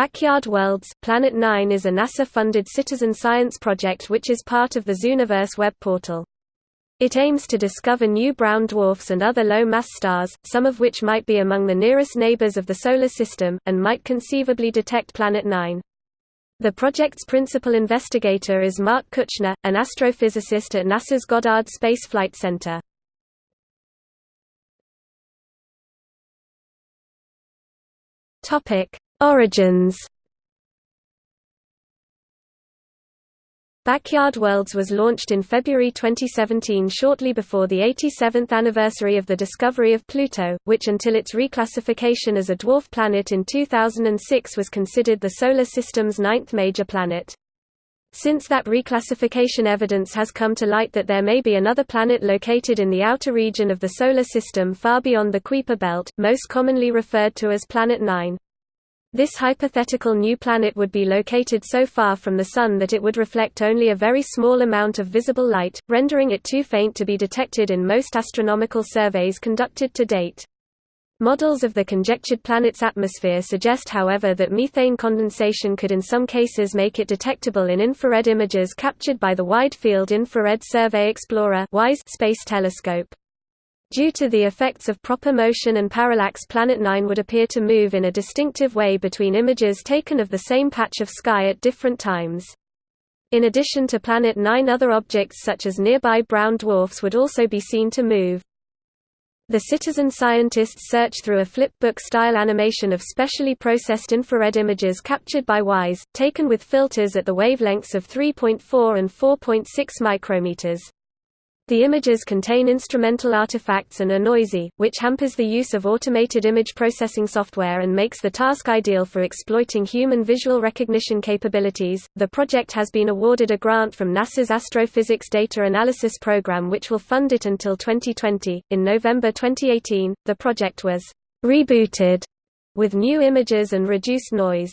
Backyard Worlds Planet 9 is a NASA-funded citizen science project which is part of the Zooniverse web portal. It aims to discover new brown dwarfs and other low-mass stars, some of which might be among the nearest neighbors of the Solar System, and might conceivably detect Planet 9. The project's principal investigator is Mark Kuchner, an astrophysicist at NASA's Goddard Space Flight Center. Origins Backyard Worlds was launched in February 2017 shortly before the 87th anniversary of the discovery of Pluto, which until its reclassification as a dwarf planet in 2006 was considered the Solar System's ninth major planet. Since that reclassification evidence has come to light that there may be another planet located in the outer region of the Solar System far beyond the Kuiper belt, most commonly referred to as Planet 9. This hypothetical new planet would be located so far from the Sun that it would reflect only a very small amount of visible light, rendering it too faint to be detected in most astronomical surveys conducted to date. Models of the conjectured planet's atmosphere suggest however that methane condensation could in some cases make it detectable in infrared images captured by the Wide Field Infrared Survey Explorer space telescope. Due to the effects of proper motion and parallax Planet 9 would appear to move in a distinctive way between images taken of the same patch of sky at different times. In addition to Planet 9 other objects such as nearby brown dwarfs would also be seen to move. The citizen scientists search through a flipbook-style animation of specially processed infrared images captured by WISE, taken with filters at the wavelengths of 3.4 and 4.6 micrometers. The images contain instrumental artifacts and are noisy, which hampers the use of automated image processing software and makes the task ideal for exploiting human visual recognition capabilities. The project has been awarded a grant from NASA's Astrophysics Data Analysis Program, which will fund it until 2020. In November 2018, the project was rebooted with new images and reduced noise.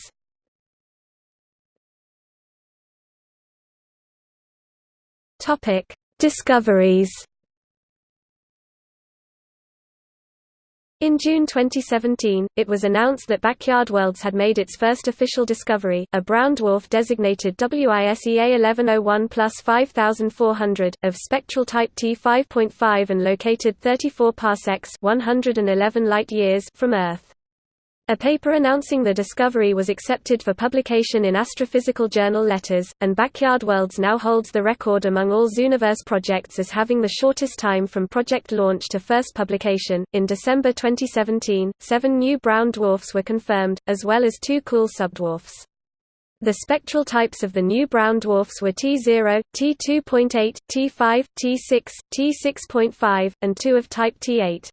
Topic Discoveries In June 2017, it was announced that Backyard Worlds had made its first official discovery, a brown dwarf designated WISEA 1101 plus 5400, of spectral type T5.5 and located 34 parsecs 111 light-years from Earth. A paper announcing the discovery was accepted for publication in Astrophysical Journal Letters, and Backyard Worlds now holds the record among all Zooniverse projects as having the shortest time from project launch to first publication. In December 2017, seven new brown dwarfs were confirmed, as well as two cool subdwarfs. The spectral types of the new brown dwarfs were T0, T2.8, T5, T6, T6.5, and two of type T8.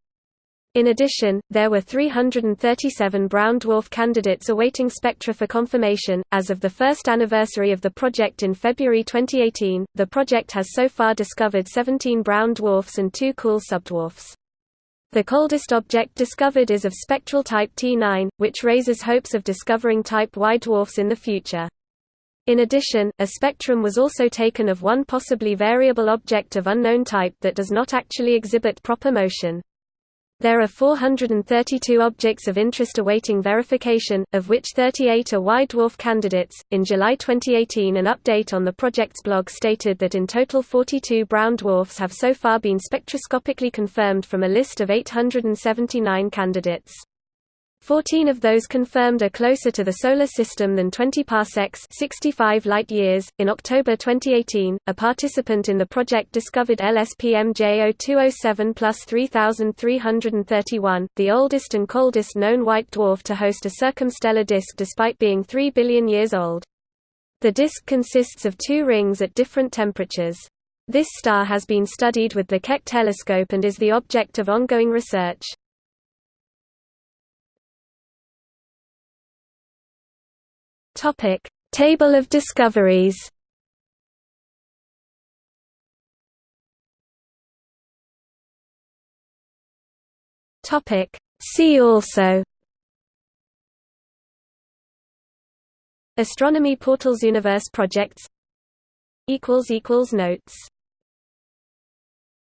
In addition, there were 337 brown dwarf candidates awaiting spectra for confirmation. As of the first anniversary of the project in February 2018, the project has so far discovered 17 brown dwarfs and two cool subdwarfs. The coldest object discovered is of spectral type T9, which raises hopes of discovering type Y dwarfs in the future. In addition, a spectrum was also taken of one possibly variable object of unknown type that does not actually exhibit proper motion. There are 432 objects of interest awaiting verification, of which 38 are Y dwarf candidates. In July 2018, an update on the project's blog stated that in total 42 brown dwarfs have so far been spectroscopically confirmed from a list of 879 candidates. Fourteen of those confirmed are closer to the Solar System than 20 parsecs 65 light-years. In October 2018, a participant in the project discovered LSPM J0207 plus 3331, the oldest and coldest known white dwarf to host a circumstellar disk despite being 3 billion years old. The disk consists of two rings at different temperatures. This star has been studied with the Keck telescope and is the object of ongoing research. Topic: Table of discoveries. Topic: See also. Astronomy Portals Universe projects equals equals notes